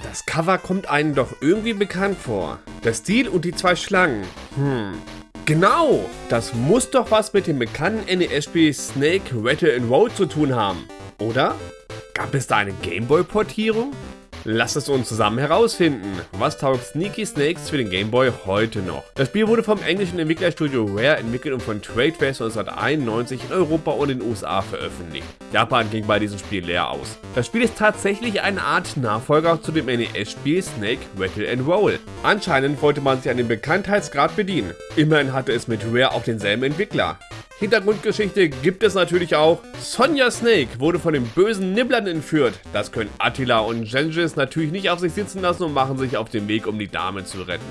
Das Cover kommt einem doch irgendwie bekannt vor. Der Stil und die zwei Schlangen. Hm. Genau! Das muss doch was mit dem bekannten NES-Spiel Snake Rattle and Roll zu tun haben. Oder? Gab es da eine Gameboy-Portierung? Lasst es uns zusammen herausfinden. Was taugt Sneaky Snakes für den Game Boy heute noch? Das Spiel wurde vom englischen Entwicklerstudio Rare entwickelt und von Tradeface 1991 in Europa und in den USA veröffentlicht. Japan ging bei diesem Spiel leer aus. Das Spiel ist tatsächlich eine Art Nachfolger zu dem NES-Spiel Snake Rattle and Roll. Anscheinend wollte man sich an den Bekanntheitsgrad bedienen. Immerhin hatte es mit Rare auch denselben Entwickler. Hintergrundgeschichte gibt es natürlich auch. Sonja Snake wurde von den bösen Nibblern entführt. Das können Attila und Gengis natürlich nicht auf sich sitzen lassen und machen sich auf den Weg, um die Dame zu retten.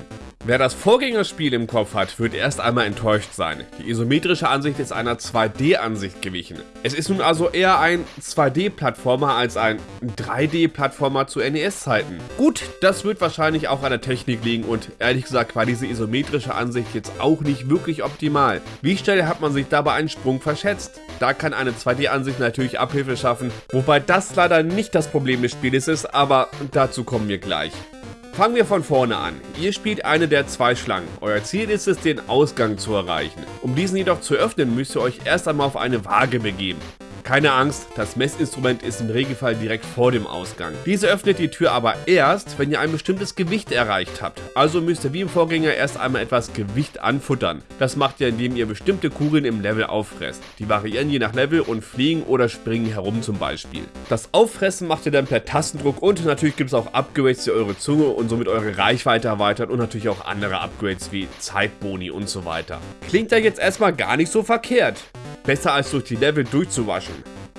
Wer das Vorgängerspiel im Kopf hat, wird erst einmal enttäuscht sein. Die isometrische Ansicht ist einer 2D-Ansicht gewichen. Es ist nun also eher ein 2D-Plattformer als ein 3D-Plattformer zu NES-Zeiten. Gut, das wird wahrscheinlich auch an der Technik liegen und ehrlich gesagt war diese isometrische Ansicht jetzt auch nicht wirklich optimal. Wie schnell hat man sich dabei einen Sprung verschätzt? Da kann eine 2D-Ansicht natürlich Abhilfe schaffen, wobei das leider nicht das Problem des Spieles ist, aber dazu kommen wir gleich. Fangen wir von vorne an. Ihr spielt eine der zwei Schlangen. Euer Ziel ist es, den Ausgang zu erreichen. Um diesen jedoch zu öffnen, müsst ihr euch erst einmal auf eine Waage begeben. Keine Angst, das Messinstrument ist im Regelfall direkt vor dem Ausgang. Diese öffnet die Tür aber erst, wenn ihr ein bestimmtes Gewicht erreicht habt. Also müsst ihr wie im Vorgänger erst einmal etwas Gewicht anfuttern. Das macht ihr, indem ihr bestimmte Kugeln im Level auffresst. Die variieren je nach Level und fliegen oder springen herum zum Beispiel. Das Auffressen macht ihr dann per Tastendruck und natürlich gibt es auch Upgrades, die eure Zunge und somit eure Reichweite erweitern und natürlich auch andere Upgrades wie Zeitboni und so weiter. Klingt ja jetzt erstmal gar nicht so verkehrt. Besser als durch die Level durchzuwaschen.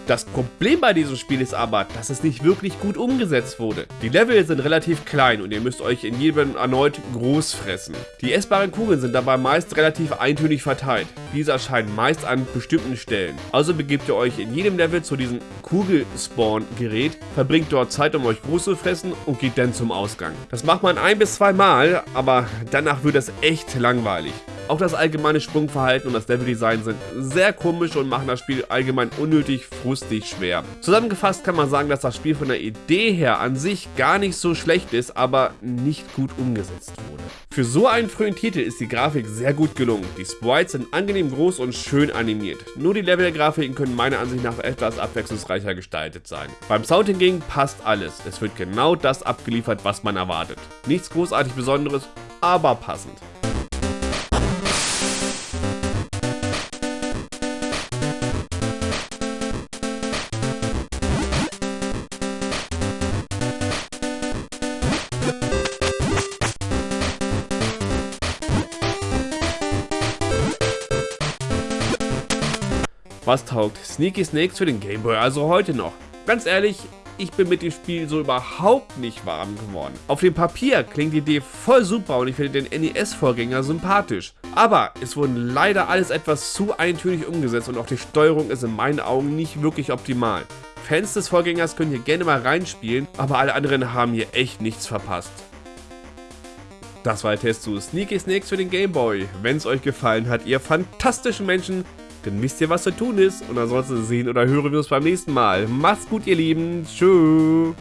Das Problem bei diesem Spiel ist aber, dass es nicht wirklich gut umgesetzt wurde. Die Level sind relativ klein und ihr müsst euch in jedem erneut groß fressen. Die essbaren Kugeln sind dabei meist relativ eintönig verteilt. Diese erscheinen meist an bestimmten Stellen. Also begebt ihr euch in jedem Level zu diesem Kugelspawn-Gerät, verbringt dort Zeit, um euch groß zu fressen und geht dann zum Ausgang. Das macht man ein bis zwei Mal, aber danach wird es echt langweilig. Auch das allgemeine Sprungverhalten und das Leveldesign sind sehr komisch und machen das Spiel allgemein unnötig frustig schwer. Zusammengefasst kann man sagen, dass das Spiel von der Idee her an sich gar nicht so schlecht ist, aber nicht gut umgesetzt wurde. Für so einen frühen Titel ist die Grafik sehr gut gelungen. Die Sprites sind angenehm groß und schön animiert. Nur die Levelgrafiken können meiner Ansicht nach etwas abwechslungsreicher gestaltet sein. Beim Sound hingegen passt alles. Es wird genau das abgeliefert, was man erwartet. Nichts großartig Besonderes, aber passend. Was taugt Sneaky Snakes für den Gameboy also heute noch? Ganz ehrlich, ich bin mit dem Spiel so überhaupt nicht warm geworden. Auf dem Papier klingt die Idee voll super und ich finde den NES-Vorgänger sympathisch. Aber es wurden leider alles etwas zu eintönig umgesetzt und auch die Steuerung ist in meinen Augen nicht wirklich optimal. Fans des Vorgängers können hier gerne mal reinspielen, aber alle anderen haben hier echt nichts verpasst. Das war der Test zu Sneaky Snakes für den Gameboy. Wenn es euch gefallen hat, ihr fantastischen Menschen, dann wisst ihr, was zu tun ist. Und ansonsten sehen oder hören wir uns beim nächsten Mal. Macht's gut, ihr Lieben. Tschüss.